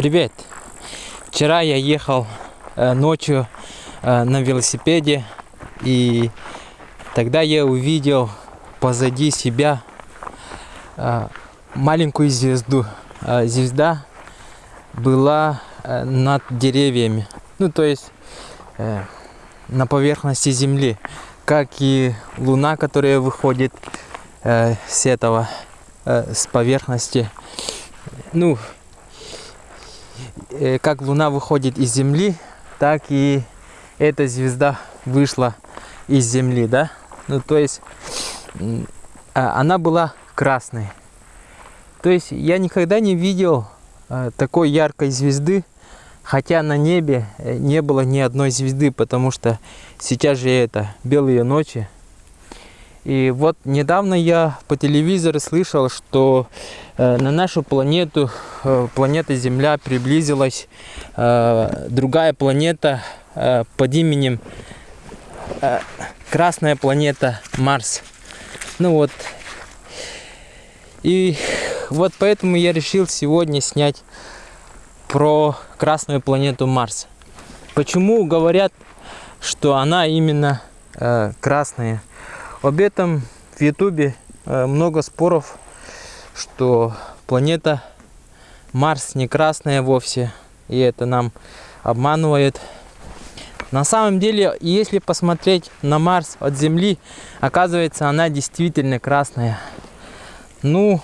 Привет! Вчера я ехал э, ночью э, на велосипеде и тогда я увидел позади себя э, маленькую звезду. Э, звезда была э, над деревьями, ну то есть э, на поверхности земли, как и луна, которая выходит э, с этого, э, с поверхности. Ну, как луна выходит из земли, так и эта звезда вышла из земли, да? Ну, то есть а, она была красной. То есть я никогда не видел э, такой яркой звезды, хотя на небе э, не было ни одной звезды, потому что сейчас же это белые ночи. И вот недавно я по телевизору слышал, что э, на нашу планету, э, планета Земля, приблизилась э, другая планета э, под именем э, Красная планета Марс. Ну вот. И вот поэтому я решил сегодня снять про Красную планету Марс. Почему говорят, что она именно э, красная? Об этом в Ютубе э, много споров, что планета Марс не красная вовсе, и это нам обманывает. На самом деле, если посмотреть на Марс от Земли, оказывается, она действительно красная. Ну,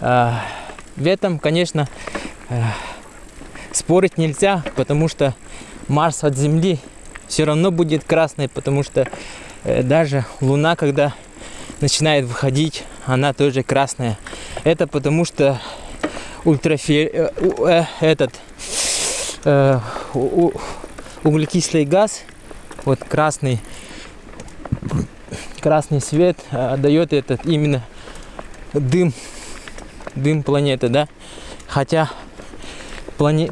э, в этом, конечно, э, спорить нельзя, потому что Марс от Земли все равно будет красной, потому что э, даже Луна, когда начинает выходить, она тоже красная. Это потому что ультрафи... Э, э, этот э, углекислый газ, вот красный, красный свет э, дает этот именно дым, дым планеты, да. Хотя плане...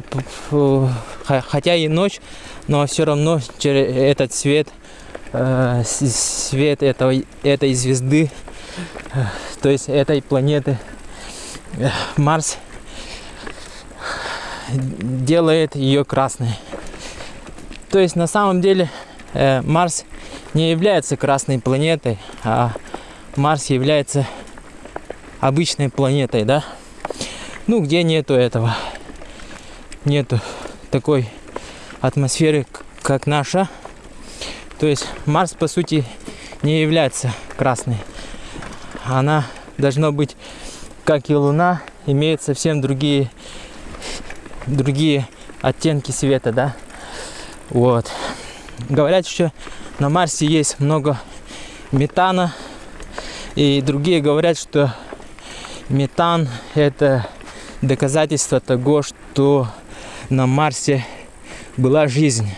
хотя и ночь но все равно через этот свет, э, свет этой, этой звезды, э, то есть этой планеты э, Марс, делает ее красной. То есть на самом деле Марс не является красной планетой, а Марс является обычной планетой, да? Ну, где нету этого, нету такой атмосферы, как наша. То есть Марс, по сути, не является красной. Она должна быть, как и Луна, имеет совсем другие, другие оттенки света, да. Вот. Говорят, что на Марсе есть много метана. И другие говорят, что метан это доказательство того, что на Марсе была жизнь.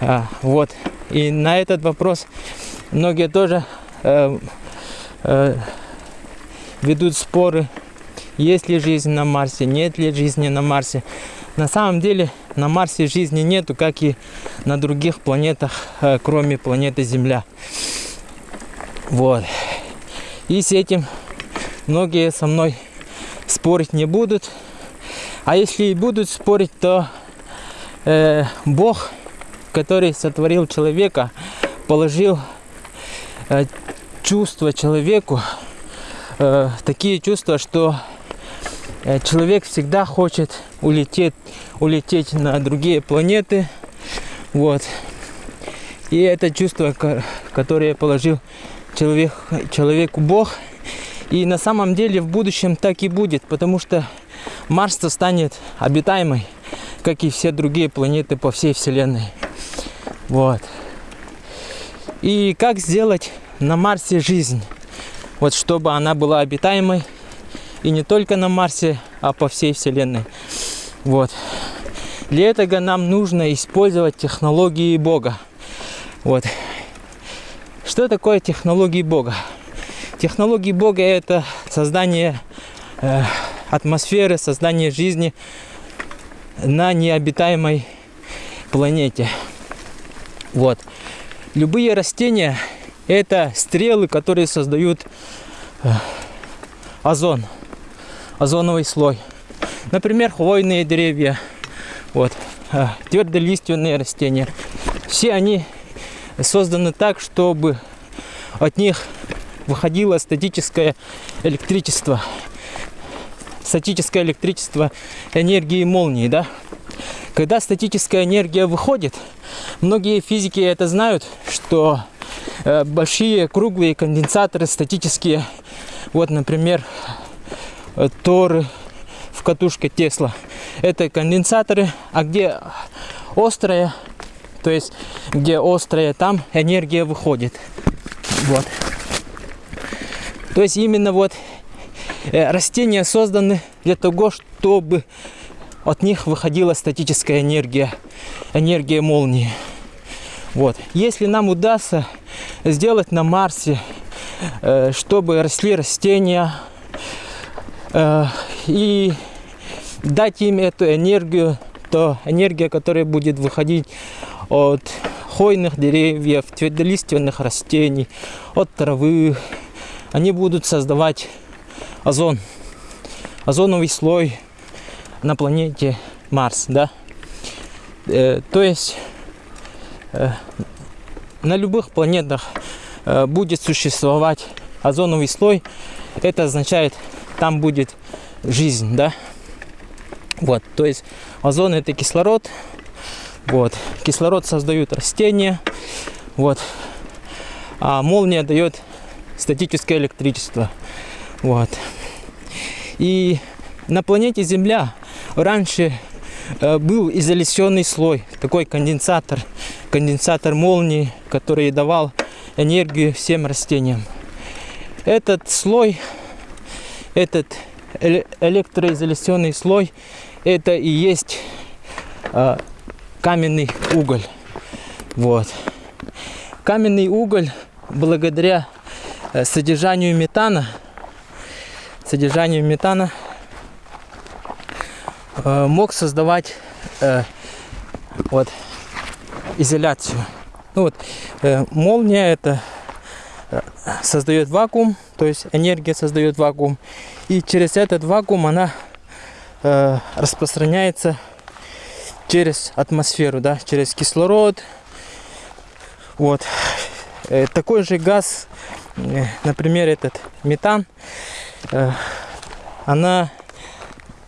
А, вот. И на этот вопрос многие тоже э, э, ведут споры, есть ли жизнь на Марсе, нет ли жизни на Марсе. На самом деле на Марсе жизни нету, как и на других планетах, э, кроме планеты Земля. Вот. И с этим многие со мной спорить не будут. А если и будут спорить, то э, Бог, который сотворил человека, положил э, чувства человеку, э, такие чувства, что э, человек всегда хочет улететь, улететь на другие планеты. Вот. И это чувство, которое положил человек, человеку Бог. И на самом деле в будущем так и будет, потому что Марс станет обитаемой как и все другие планеты по всей Вселенной. Вот. И как сделать на Марсе жизнь, вот чтобы она была обитаемой, и не только на Марсе, а по всей Вселенной. Вот. Для этого нам нужно использовать технологии Бога. Вот. Что такое технологии Бога? Технологии Бога это создание э, атмосферы, создание жизни на необитаемой планете. Вот. Любые растения это стрелы, которые создают э, озон, озоновый слой. Например, хвойные деревья, вот, а, твердолиственные растения. Все они созданы так, чтобы от них выходило статическое электричество. Статическое электричество энергии молнии, да? Когда статическая энергия выходит, многие физики это знают, что э, большие круглые конденсаторы статические, вот, например, э, торы в катушке Тесла, это конденсаторы, а где острая, то есть где острая, там энергия выходит. Вот. То есть именно вот э, растения созданы для того, чтобы от них выходила статическая энергия, энергия молнии. Вот. Если нам удастся сделать на Марсе, э, чтобы росли растения э, и дать им эту энергию, то энергия, которая будет выходить от хвойных деревьев, твердолиственных растений, от травы, они будут создавать озон, озоновый слой на планете Марс, да. Э, то есть э, на любых планетах э, будет существовать озоновый слой. Это означает, там будет жизнь, да. Вот, то есть озон это кислород. Вот, кислород создают растения. Вот, а молния дает статическое электричество. Вот. И на планете Земля раньше э, был изоляционный слой, такой конденсатор, конденсатор молнии, который давал энергию всем растениям. Этот слой, этот электроизоляционный слой, это и есть э, каменный уголь. Вот. Каменный уголь благодаря содержанию метана, содержанию метана Э, мог создавать э, вот изоляцию. Ну вот э, молния это э, создает вакуум, то есть энергия создает вакуум, и через этот вакуум она э, распространяется через атмосферу, да, через кислород. Вот э, такой же газ, э, например, этот метан, э, она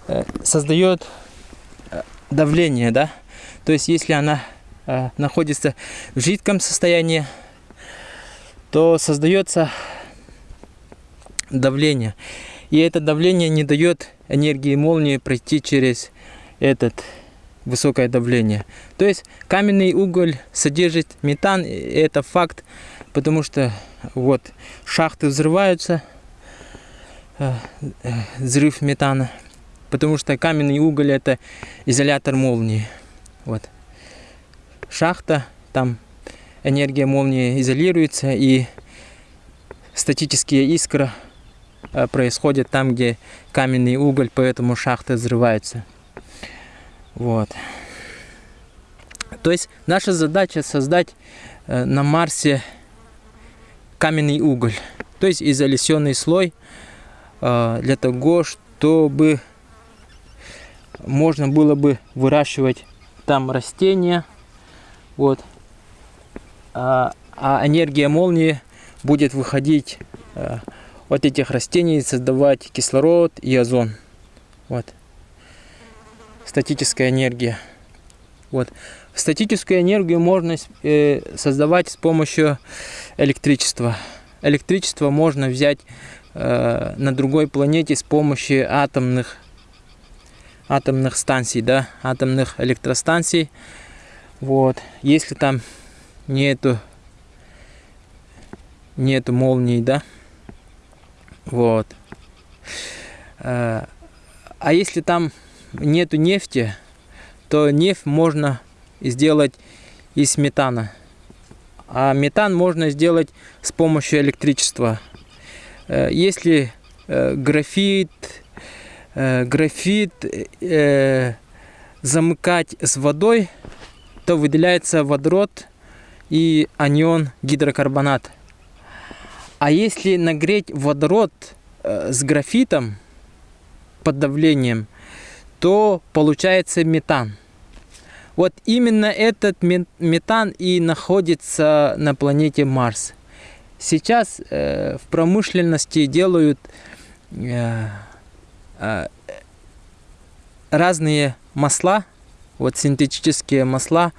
Э, создает э, давление, да. То есть, если она э, находится в жидком состоянии, то создается давление. И это давление не дает энергии молнии пройти через этот высокое давление. То есть каменный уголь содержит метан, это факт, потому что вот шахты взрываются, взрыв метана потому что каменный уголь это изолятор молнии. Вот. Шахта, там энергия молнии изолируется и статические искры э, происходят там, где каменный уголь, поэтому шахта взрывается. Вот. То есть наша задача создать э, на Марсе каменный уголь, то есть изоляционный слой э, для того, чтобы можно было бы выращивать там растения. Вот. А, а энергия молнии будет выходить а, от этих растений, создавать кислород и озон. Вот. Статическая энергия. Вот. Статическую энергию можно э, создавать с помощью электричества. Электричество можно взять э, на другой планете с помощью атомных атомных станций, да, атомных электростанций. Вот, если там нету нету молний, да, вот. Э, а если там нету нефти, то нефть можно сделать из метана. А метан можно сделать с помощью электричества. Э, если э, графит, э, графит замыкать с водой, то выделяется водород и анион гидрокарбонат. А если нагреть водород с графитом под давлением, то получается метан. Вот именно этот метан и находится на планете Марс. Сейчас э, в промышленности делают э, э, разные масла, вот синтетические масла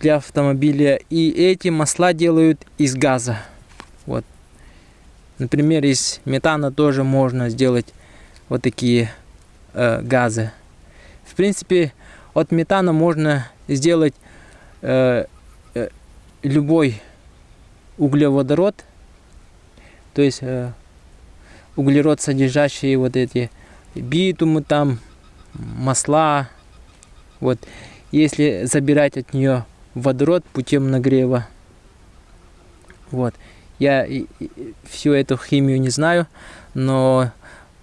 для автомобиля. И эти масла делают из газа. Вот. Например, из метана тоже можно сделать вот такие э, газы. В принципе, от метана можно сделать э, э, любой углеводород, то есть э, углерод содержащие вот эти битумы там, масла. Вот, если забирать от нее водород путем нагрева. Вот. Я всю эту химию не знаю, но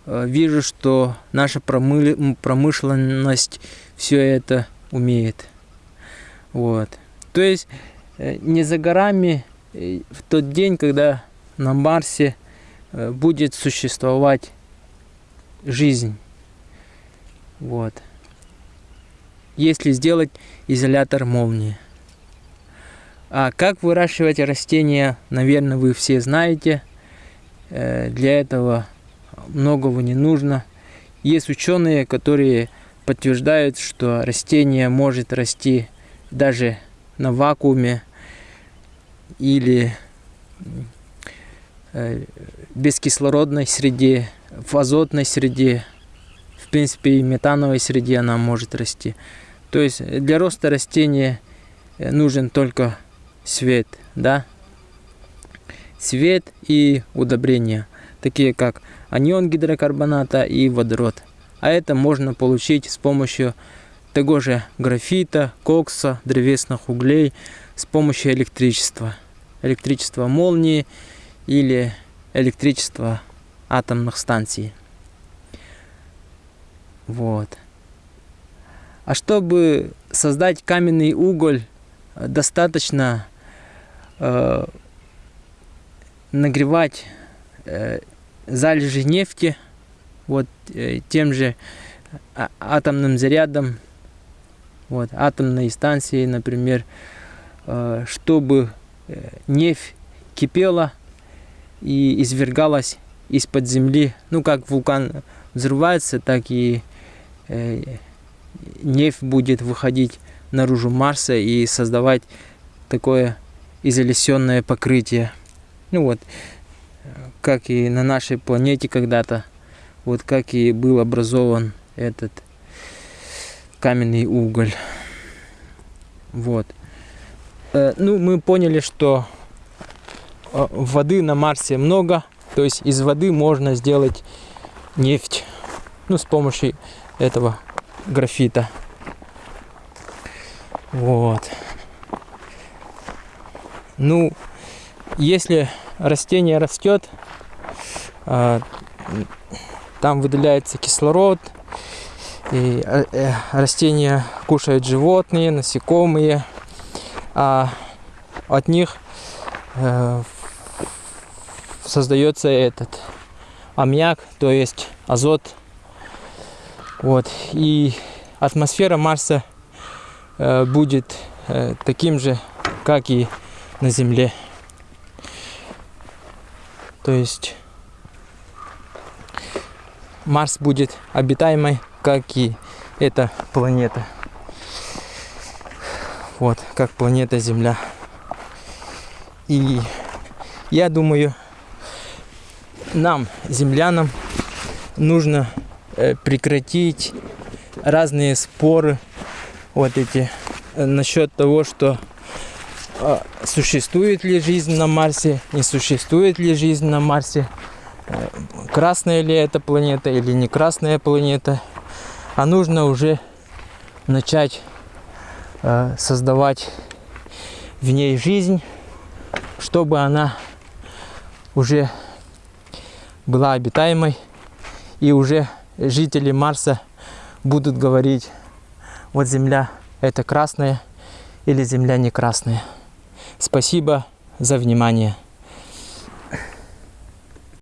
вижу, что наша промышленность все это умеет. Вот. То есть э, не за горами э, в тот день, когда на Марсе будет существовать жизнь. Вот. Если сделать изолятор молнии. А как выращивать растения, наверное, вы все знаете. Э, для этого многого не нужно. Есть ученые, которые подтверждают, что растение может расти даже на вакууме или э, бескислородной среде, в азотной среде, в принципе и метановой среде она может расти. То есть для роста растения э, нужен только свет, да, свет и удобрения, такие как анион гидрокарбоната и водород. А это можно получить с помощью того же графита, кокса, древесных углей, с помощью электричества. Электричества молнии или электричества атомных станций. Вот. А чтобы создать каменный уголь, достаточно э, нагревать э, залежи нефти вот э, тем же а, атомным зарядом вот атомной станции например э, чтобы э, нефть кипела и извергалась из-под земли ну как вулкан взрывается так и нефть будет выходить наружу Марса и создавать такое изолесенное покрытие. Ну вот, как и на нашей планете когда-то, вот как и был образован этот каменный уголь. Вот. Э, ну, мы поняли, что э, воды на Марсе много, то есть из воды можно сделать нефть, ну, с помощью этого графита. Вот. Ну, если растение растет, а, там выделяется кислород, и э, э, растения кушают животные, насекомые, а от них э, создается этот аммиак, то есть азот. Вот. И атмосфера Марса будет таким же, как и на Земле. То есть Марс будет обитаемой, как и эта планета. Вот, как планета Земля. И я думаю, нам, землянам, нужно э, прекратить разные споры вот эти э, насчет того, что существует ли жизнь на Марсе, не существует ли жизнь на Марсе, э, красная ли эта планета или не красная планета, а нужно уже начать э, создавать в ней жизнь, чтобы она уже была обитаемой, и уже жители Марса будут говорить, вот Земля это красная или Земля не красная. Спасибо за внимание.